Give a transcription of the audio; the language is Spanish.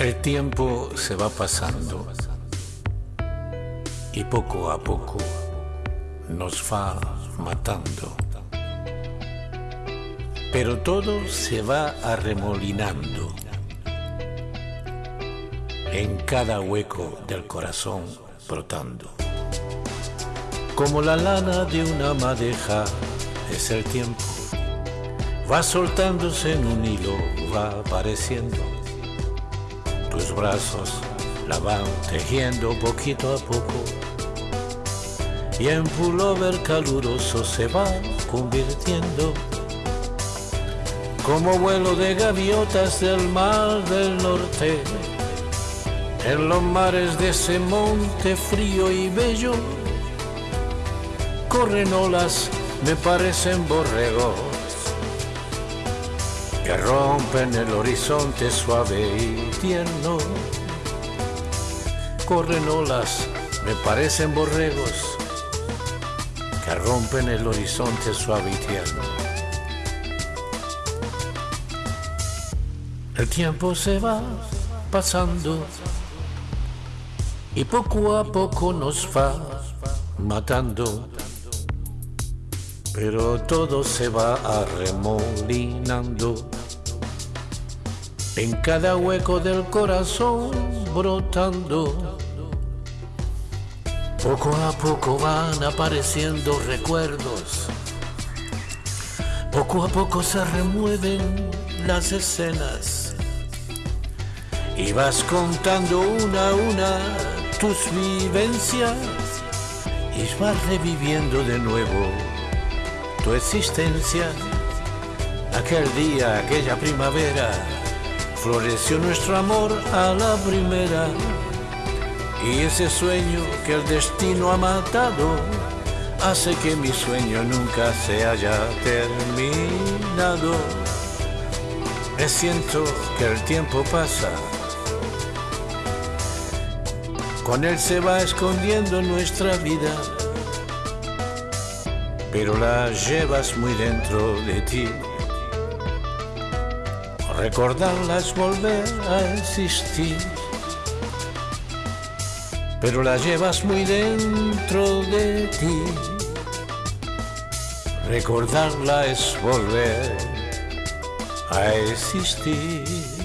El tiempo se va pasando y poco a poco nos va matando. Pero todo se va arremolinando en cada hueco del corazón brotando. Como la lana de una madeja es el tiempo, va soltándose en un hilo, va apareciendo. Tus brazos la van tejiendo poquito a poco. Y en pullover caluroso se va convirtiendo. Como vuelo de gaviotas del mar del norte en los mares de ese monte frío y bello corren olas me parecen borregos que rompen el horizonte suave y tierno corren olas me parecen borregos que rompen el horizonte suave y tierno. El tiempo se va pasando y poco a poco nos va matando, pero todo se va arremolinando. En cada hueco del corazón brotando poco a poco van apareciendo recuerdos. Poco a poco se remueven las escenas. Y vas contando una a una tus vivencias. Y vas reviviendo de nuevo tu existencia. Aquel día, aquella primavera, floreció nuestro amor a la primera y ese sueño que el destino ha matado hace que mi sueño nunca se haya terminado. Me siento que el tiempo pasa, con él se va escondiendo nuestra vida, pero la llevas muy dentro de ti. Recordarla es volver a existir pero la llevas muy dentro de ti. Recordarla es volver a existir.